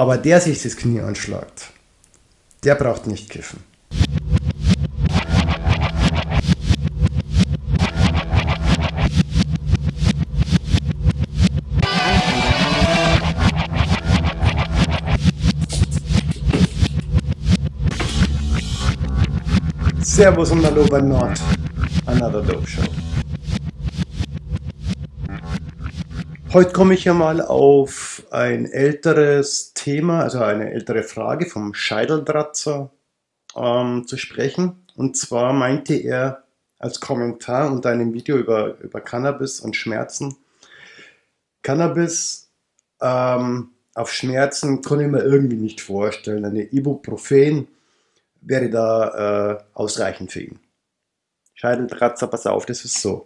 Aber der sich das Knie anschlagt, der braucht nicht kiffen. Servus und Hallo bei Nord. Another Dope Show. Heute komme ich ja mal auf ein älteres Thema, also eine ältere Frage vom Scheideldratzer ähm, zu sprechen. Und zwar meinte er als Kommentar unter einem Video über, über Cannabis und Schmerzen, Cannabis ähm, auf Schmerzen kann ich mir irgendwie nicht vorstellen. Eine Ibuprofen wäre da äh, ausreichend für ihn. Scheideldratzer, pass auf, das ist so.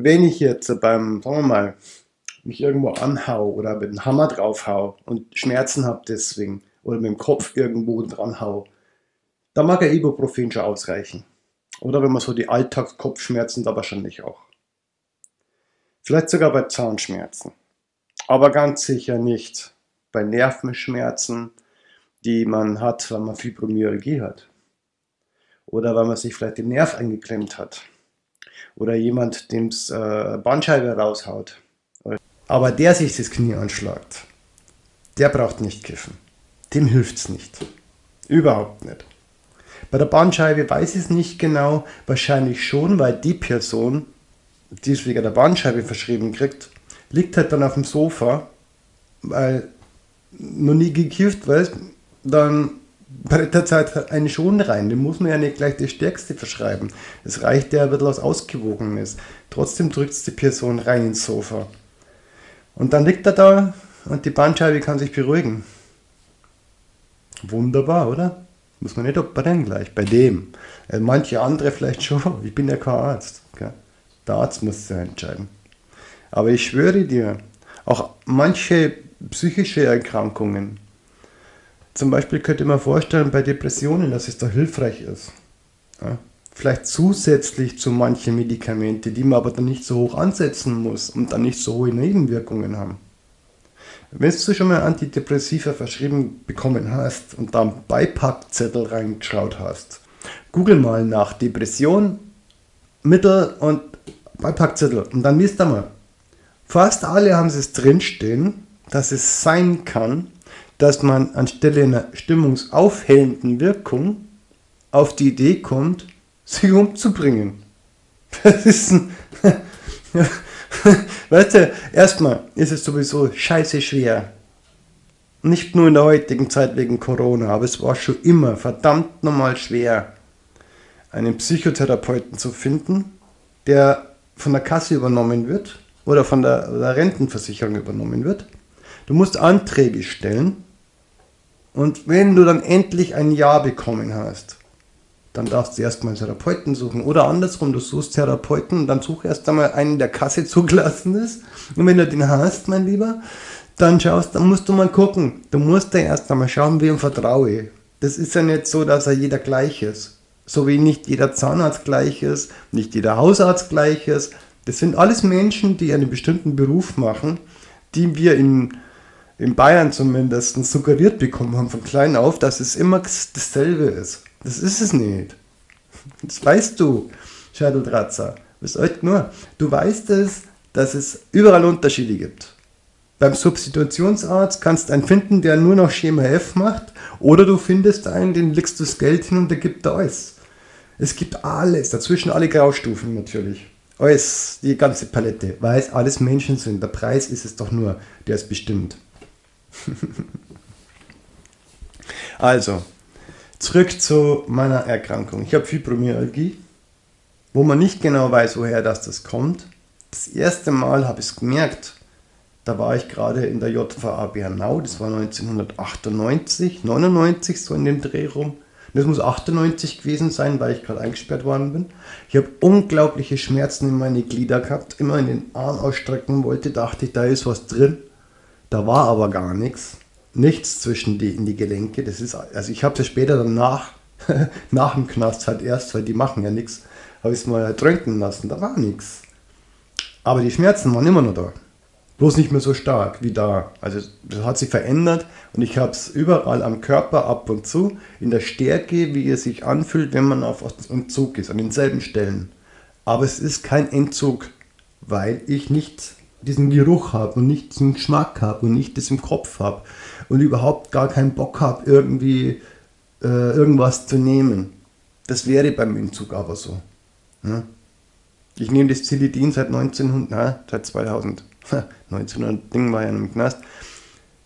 Wenn ich jetzt beim, sagen wir mal, mich irgendwo anhau oder mit dem Hammer draufhau und Schmerzen habe deswegen oder mit dem Kopf irgendwo dran hau, dann mag ein Ibuprofen schon ausreichen. Oder wenn man so die Alltagskopfschmerzen, da wahrscheinlich auch. Vielleicht sogar bei Zahnschmerzen. Aber ganz sicher nicht bei Nervenschmerzen, die man hat, wenn man Fibromyalgie hat. Oder weil man sich vielleicht den Nerv eingeklemmt hat. Oder jemand, dem es äh, Bandscheibe raushaut. Aber der sich das Knie anschlagt, der braucht nicht kiffen. Dem hilft es nicht. Überhaupt nicht. Bei der Bandscheibe weiß ich es nicht genau, wahrscheinlich schon, weil die Person, die es wegen der Bandscheibe verschrieben kriegt, liegt halt dann auf dem Sofa, weil noch nie gekifft, weißt dann brettert halt eine schon rein. Dem muss man ja nicht gleich das Stärkste verschreiben. Es reicht ja ein bisschen was Ausgewogenes. Trotzdem drückt es die Person rein ins Sofa. Und dann liegt er da und die Bandscheibe kann sich beruhigen. Wunderbar, oder? Muss man nicht operieren gleich, bei dem. Äh, manche andere vielleicht schon. Ich bin ja kein Arzt. Gell? Der Arzt muss es ja entscheiden. Aber ich schwöre dir, auch manche psychische Erkrankungen, zum Beispiel könnte man vorstellen bei Depressionen, dass es da hilfreich ist. Ja, vielleicht zusätzlich zu manchen Medikamenten, die man aber dann nicht so hoch ansetzen muss und dann nicht so hohe Nebenwirkungen haben. Wenn du schon mal Antidepressiva verschrieben bekommen hast und da einen Beipackzettel reingeschaut hast, google mal nach Depression, Mittel und Beipackzettel und dann wisst ihr mal, fast alle haben es drinstehen, dass es sein kann, dass man anstelle einer stimmungsaufhellenden Wirkung auf die Idee kommt, sich umzubringen. Das ist ein. weißt du, erstmal ist es sowieso scheiße schwer. Nicht nur in der heutigen Zeit wegen Corona, aber es war schon immer verdammt normal schwer, einen Psychotherapeuten zu finden, der von der Kasse übernommen wird oder von der, der Rentenversicherung übernommen wird. Du musst Anträge stellen und wenn du dann endlich ein Ja bekommen hast, dann darfst du erstmal einen Therapeuten suchen. Oder andersrum, du suchst Therapeuten, dann such erst einmal einen, der Kasse zugelassen ist. Und wenn du den hast, mein Lieber, dann schaust, dann musst du mal gucken. Du musst ja erst einmal schauen, wem vertraue. Das ist ja nicht so, dass er jeder gleich ist. So wie nicht jeder Zahnarzt gleich ist, nicht jeder Hausarzt gleich ist. Das sind alles Menschen, die einen bestimmten Beruf machen, die wir in in Bayern zumindest suggeriert bekommen haben von klein auf, dass es immer dasselbe ist. Das ist es nicht. Das weißt du, Scheidel-Dratzer. nur, du weißt es, dass es überall Unterschiede gibt. Beim Substitutionsarzt kannst du einen finden, der nur noch Schema F macht, oder du findest einen, den legst du das Geld hin und der gibt da alles. Es gibt alles, dazwischen alle Graustufen natürlich. Alles, die ganze Palette, weil es alles Menschen sind. Der Preis ist es doch nur, der ist bestimmt. also, zurück zu meiner Erkrankung. Ich habe Fibromyalgie, wo man nicht genau weiß, woher das, das kommt. Das erste Mal habe ich es gemerkt, da war ich gerade in der JVA Bernau, das war 1998, 99, so in dem Dreh rum. Das muss 98 gewesen sein, weil ich gerade eingesperrt worden bin. Ich habe unglaubliche Schmerzen in meine Glieder gehabt, immer in den Arm ausstrecken wollte, dachte ich, da ist was drin. Da war aber gar nichts. Nichts zwischen die, in die Gelenke. Das ist, also ich habe es später dann nach, dem Knast halt erst, weil die machen ja nichts, habe ich es mal tränken lassen. Da war nichts. Aber die Schmerzen waren immer noch da. Bloß nicht mehr so stark wie da. Also das hat sich verändert und ich habe es überall am Körper ab und zu, in der Stärke, wie es sich anfühlt, wenn man auf Entzug ist, an denselben Stellen. Aber es ist kein Entzug, weil ich nicht diesen Geruch habe und nicht diesen Geschmack habe und nicht das im Kopf habe und überhaupt gar keinen Bock habe, irgendwie äh, irgendwas zu nehmen. Das wäre beim Entzug aber so. Ja? Ich nehme das Zilidin seit 1900, na, seit 2000. 1900 Ding war ja im Knast.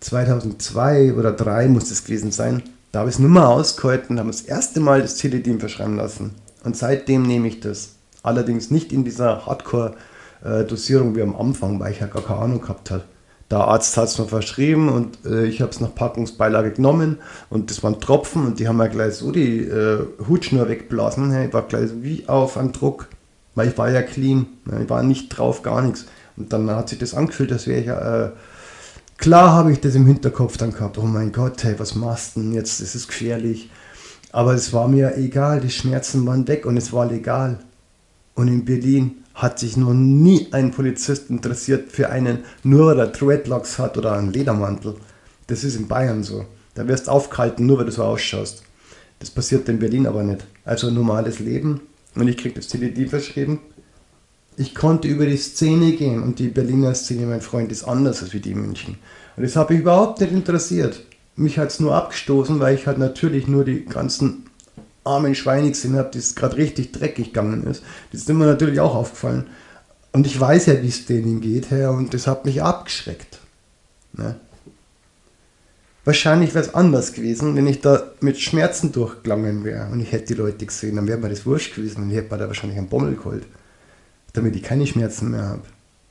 2002 oder 2003 muss es gewesen sein. Da habe ich es nur mal ausgehalten, habe das erste Mal das Zilidin verschreiben lassen. Und seitdem nehme ich das. Allerdings nicht in dieser Hardcore-Dosierung wie am Anfang, weil ich ja gar keine Ahnung gehabt habe. Der Arzt hat es mir verschrieben und äh, ich habe es nach Packungsbeilage genommen und das waren Tropfen und die haben mir gleich so die äh, Hutschnur wegblasen. Ich war gleich wie auf einem Druck, weil ich war ja clean. Ich war nicht drauf, gar nichts. Und dann hat sich das angefühlt, als wäre ich ja. Äh, klar habe ich das im Hinterkopf dann gehabt, oh mein Gott, hey, was machst du denn jetzt? Das ist gefährlich. Aber es war mir egal, die Schmerzen waren weg und es war legal. Und in Berlin hat sich noch nie ein Polizist interessiert für einen, nur weil er Dreadlocks hat oder einen Ledermantel. Das ist in Bayern so. Da wirst du aufgehalten, nur weil du so ausschaust. Das passiert in Berlin aber nicht. Also normales Leben. Und ich kriege das CDD verschrieben ich konnte über die Szene gehen und die Berliner Szene, mein Freund, ist anders als wie die in München. Und das habe ich überhaupt nicht interessiert. Mich hat es nur abgestoßen, weil ich halt natürlich nur die ganzen armen Schweine gesehen habe, die es gerade richtig dreckig gegangen ist. Das ist mir natürlich auch aufgefallen. Und ich weiß ja, wie es denen geht, Herr, und das hat mich abgeschreckt. Ne? Wahrscheinlich wäre es anders gewesen, wenn ich da mit Schmerzen durchgelangen wäre und ich hätte die Leute gesehen, dann wäre mir das wurscht gewesen und ich hätte mir da wahrscheinlich einen Bommel geholt damit ich keine Schmerzen mehr habe.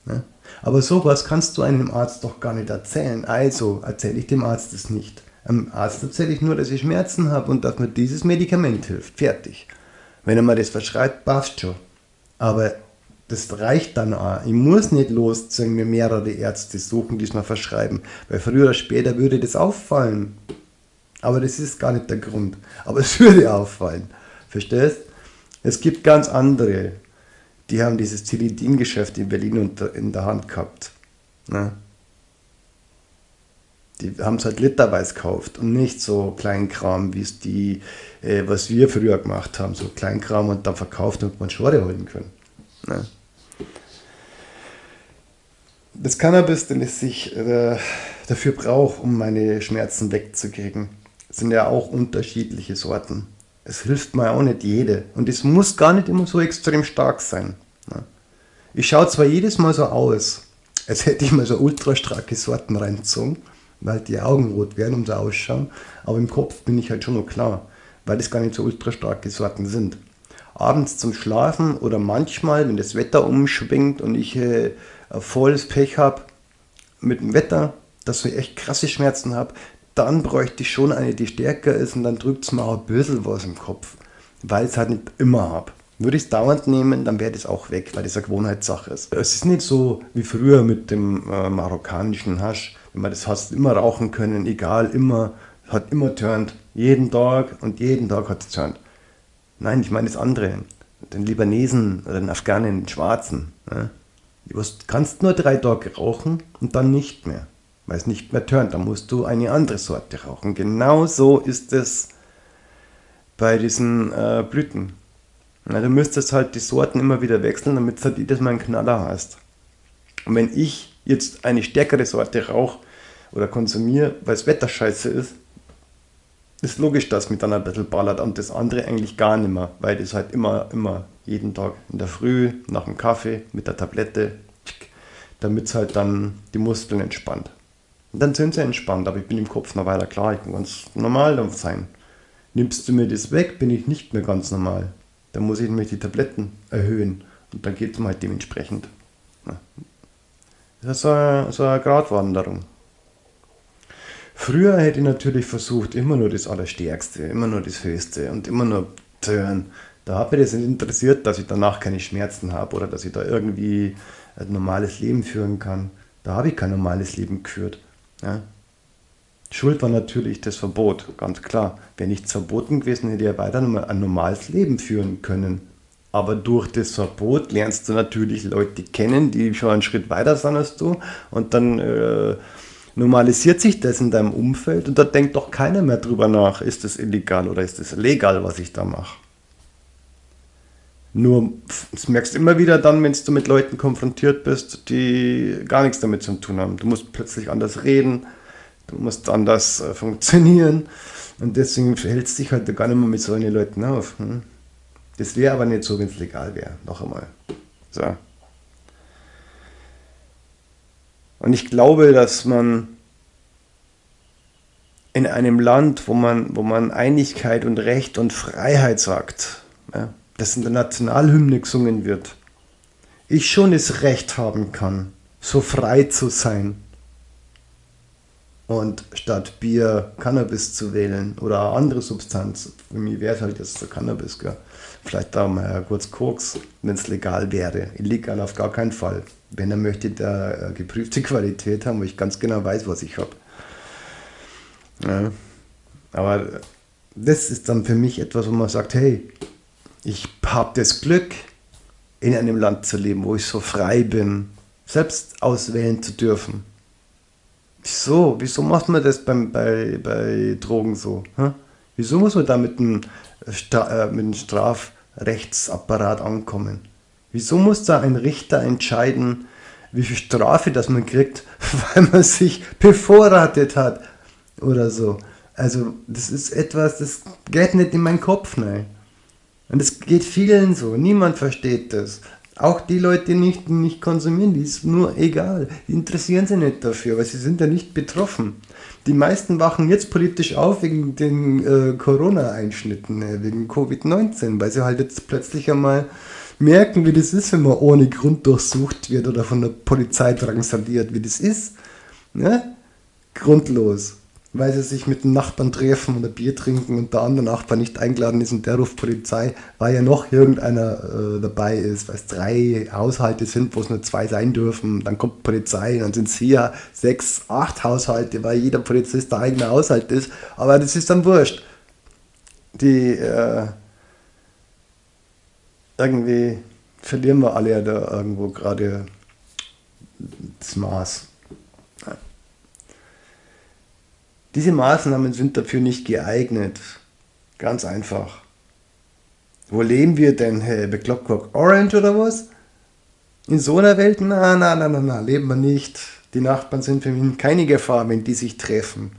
Ne? Aber sowas kannst du einem Arzt doch gar nicht erzählen. Also erzähle ich dem Arzt es nicht. Am Arzt erzähle ich nur, dass ich Schmerzen habe und dass mir dieses Medikament hilft. Fertig. Wenn er mir das verschreibt, passt schon. Aber das reicht dann auch. Ich muss nicht losziehen, mir mehrere Ärzte suchen, die es mir verschreiben. Weil früher oder später würde das auffallen. Aber das ist gar nicht der Grund. Aber es würde auffallen. Verstehst? Es gibt ganz andere die haben dieses Zilidin-Geschäft in Berlin in der Hand gehabt. Ne? Die haben es halt literweise gekauft und nicht so Kleinkram, wie es die, äh, was wir früher gemacht haben, so Kleinkram und dann verkauft, damit man Schore holen können. Ne? Das Cannabis, den es sich äh, dafür braucht, um meine Schmerzen wegzukriegen, sind ja auch unterschiedliche Sorten es hilft mir auch nicht jede. Und es muss gar nicht immer so extrem stark sein. Ich schaue zwar jedes Mal so aus, als hätte ich mal so ultra starke Sorten reingezogen, weil die Augen rot werden und so ausschauen, aber im Kopf bin ich halt schon noch klar, weil das gar nicht so ultra starke Sorten sind. Abends zum Schlafen oder manchmal, wenn das Wetter umschwingt und ich äh, volles Pech habe mit dem Wetter, dass ich echt krasse Schmerzen habe, dann bräuchte ich schon eine, die stärker ist und dann drückt es mir auch ein bisschen was im Kopf, weil ich es halt nicht immer habe. Würde ich es dauernd nehmen, dann wäre das auch weg, weil das eine Gewohnheitssache ist. Es ist nicht so wie früher mit dem äh, marokkanischen Hasch, man das hast, immer rauchen können, egal, immer, hat immer turnt, jeden Tag und jeden Tag hat es turnt. Nein, ich meine das andere, den Libanesen oder den Afghanen, den Schwarzen. Ne? Du kannst nur drei Tage rauchen und dann nicht mehr weil es nicht mehr turnt. Dann musst du eine andere Sorte rauchen. Genauso ist es bei diesen äh, Blüten. Na, du müsstest halt die Sorten immer wieder wechseln, damit es halt jedes Mal einen Knaller hast. Und wenn ich jetzt eine stärkere Sorte rauche oder konsumiere, weil das Wetter scheiße ist, ist logisch, dass mich dann ein bisschen ballert und das andere eigentlich gar nicht mehr, weil das halt immer, immer jeden Tag in der Früh, nach dem Kaffee, mit der Tablette, damit es halt dann die Muskeln entspannt. Und dann sind sie entspannt, aber ich bin im Kopf noch weiter klar, ich kann ganz normal sein. Nimmst du mir das weg, bin ich nicht mehr ganz normal. Dann muss ich nämlich die Tabletten erhöhen und dann geht es mir halt dementsprechend. Das ist so eine, so eine Gratwanderung. Früher hätte ich natürlich versucht, immer nur das Allerstärkste, immer nur das Höchste und immer nur zu hören. Da hat mich das nicht interessiert, dass ich danach keine Schmerzen habe oder dass ich da irgendwie ein normales Leben führen kann. Da habe ich kein normales Leben geführt. Ja. Schuld war natürlich das Verbot, ganz klar. Wäre nichts verboten gewesen, hätte er weiter ein normales Leben führen können. Aber durch das Verbot lernst du natürlich Leute kennen, die schon einen Schritt weiter sind als du. Und dann äh, normalisiert sich das in deinem Umfeld und da denkt doch keiner mehr drüber nach, ist das illegal oder ist das legal, was ich da mache. Nur, das merkst du immer wieder dann, wenn du mit Leuten konfrontiert bist, die gar nichts damit zu tun haben. Du musst plötzlich anders reden, du musst anders äh, funktionieren und deswegen verhältst du dich halt gar nicht mehr mit solchen Leuten auf. Hm? Das wäre aber nicht so, wenn es legal wäre. Noch einmal. So. Und ich glaube, dass man in einem Land, wo man, wo man Einigkeit und Recht und Freiheit sagt, ja, das in der Nationalhymne gesungen wird, ich schon das Recht haben kann, so frei zu sein und statt Bier Cannabis zu wählen oder eine andere Substanz, für mich wäre es halt jetzt der Cannabis, gell? Vielleicht da mal kurz Koks, wenn es legal wäre. Illegal auf gar keinen Fall. Wenn er möchte, der äh, geprüfte Qualität haben, wo ich ganz genau weiß, was ich habe. Ja. Aber das ist dann für mich etwas, wo man sagt, hey, ich habe das Glück, in einem Land zu leben, wo ich so frei bin, selbst auswählen zu dürfen. Wieso? Wieso macht man das beim, bei, bei Drogen so? Hm? Wieso muss man da mit einem, äh, mit einem Strafrechtsapparat ankommen? Wieso muss da ein Richter entscheiden, wie viel Strafe das man kriegt, weil man sich bevorratet hat oder so? Also das ist etwas, das geht nicht in meinen Kopf, nein. Und es geht vielen so, niemand versteht das. Auch die Leute, die nicht, nicht konsumieren, die ist nur egal. Die interessieren sich nicht dafür, weil sie sind ja nicht betroffen. Die meisten wachen jetzt politisch auf wegen den äh, Corona-Einschnitten, äh, wegen Covid-19, weil sie halt jetzt plötzlich einmal merken, wie das ist, wenn man ohne Grund durchsucht wird oder von der Polizei drangsaliert, wie das ist. Ne? Grundlos weil sie sich mit den Nachbarn treffen oder Bier trinken und der andere Nachbar nicht eingeladen ist und der ruft Polizei, weil ja noch irgendeiner äh, dabei ist, weil es drei Haushalte sind, wo es nur zwei sein dürfen. Dann kommt Polizei, dann sind es hier sechs, acht Haushalte, weil jeder Polizist der eigene Haushalt ist. Aber das ist dann wurscht. Die äh, irgendwie verlieren wir alle ja da irgendwo gerade das Maß. Diese Maßnahmen sind dafür nicht geeignet. Ganz einfach. Wo leben wir denn, hey? Bei Clockwork Orange oder was? In so einer Welt? Na, na, na, na, na, leben wir nicht. Die Nachbarn sind für mich keine Gefahr, wenn die sich treffen.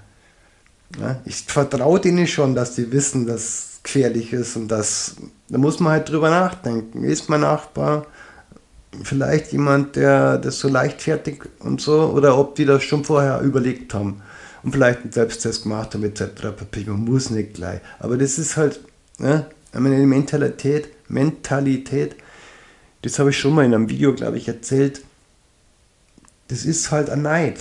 Ja, ich vertraue denen schon, dass die wissen, dass es gefährlich ist und das, da muss man halt drüber nachdenken. Ist mein Nachbar vielleicht jemand, der das so leichtfertig und so, oder ob die das schon vorher überlegt haben und vielleicht einen Selbsttest gemacht haben etc. Man muss nicht gleich. Aber das ist halt ne, eine Mentalität, Mentalität, das habe ich schon mal in einem Video, glaube ich, erzählt. Das ist halt ein Neid.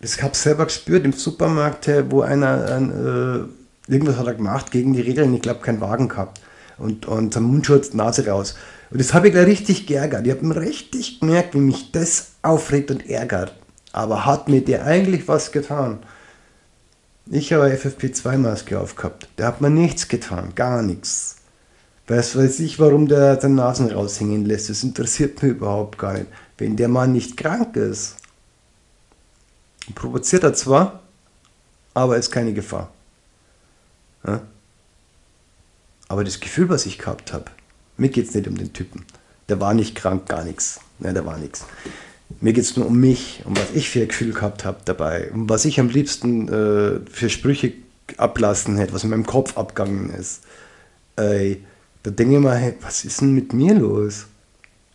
Das habe ich selber gespürt im Supermarkt, wo einer ein, äh, irgendwas hat er gemacht gegen die Regeln, ich glaube, keinen Wagen gehabt. Und, und am Mundschutz, Nase raus. Und das habe ich gleich richtig geärgert. Ich habe richtig gemerkt, wie mich das aufregt und ärgert. Aber hat mir der eigentlich was getan? Ich habe eine FFP2-Maske aufgehabt. Der hat mir nichts getan, gar nichts. Weiß weiß ich, warum der den Nasen raushängen lässt. Das interessiert mich überhaupt gar nicht. Wenn der Mann nicht krank ist, provoziert er zwar, aber ist keine Gefahr. Ja? Aber das Gefühl, was ich gehabt habe, mir geht es nicht um den Typen. Der war nicht krank, gar nichts. Ja, der war nichts. Mir geht es nur um mich, um was ich für ein Gefühl gehabt habe dabei, um was ich am liebsten äh, für Sprüche ablassen hätte, was in meinem Kopf abgegangen ist. Ey, da denke ich mal, hey, was ist denn mit mir los?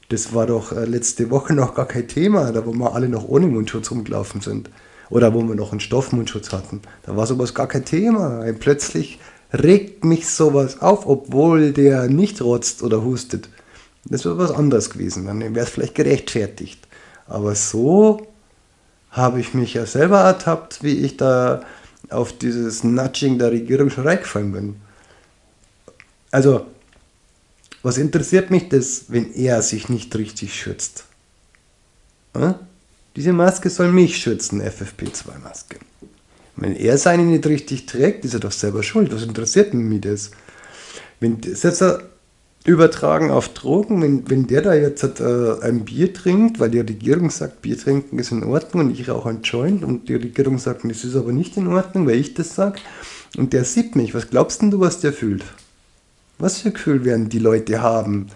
Das war doch äh, letzte Woche noch gar kein Thema, da wo wir alle noch ohne Mundschutz rumgelaufen sind. Oder wo wir noch einen Stoffmundschutz hatten. Da war sowas gar kein Thema. Ey, plötzlich regt mich sowas auf, obwohl der nicht rotzt oder hustet. Das wäre was anderes gewesen. Dann wäre es vielleicht gerechtfertigt. Aber so habe ich mich ja selber ertappt, wie ich da auf dieses Nudging der Regierung schon reingefallen bin. Also, was interessiert mich das, wenn er sich nicht richtig schützt? Hm? Diese Maske soll mich schützen, FFP2-Maske. Wenn er seine nicht richtig trägt, ist er doch selber schuld. Was interessiert mich das? Wenn, selbst übertragen auf Drogen, wenn, wenn der da jetzt äh, ein Bier trinkt, weil die Regierung sagt, Bier trinken ist in Ordnung und ich rauche ein Joint und die Regierung sagt, das ist aber nicht in Ordnung, weil ich das sage und der sieht mich, was glaubst denn du, was der fühlt? Was für Gefühl werden die Leute haben,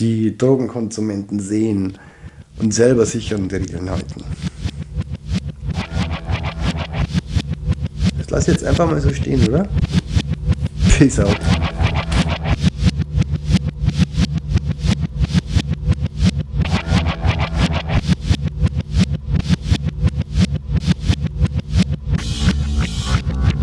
die Drogenkonsumenten sehen und selber sich an die Regeln halten? Das lass ich jetzt einfach mal so stehen, oder? Peace out.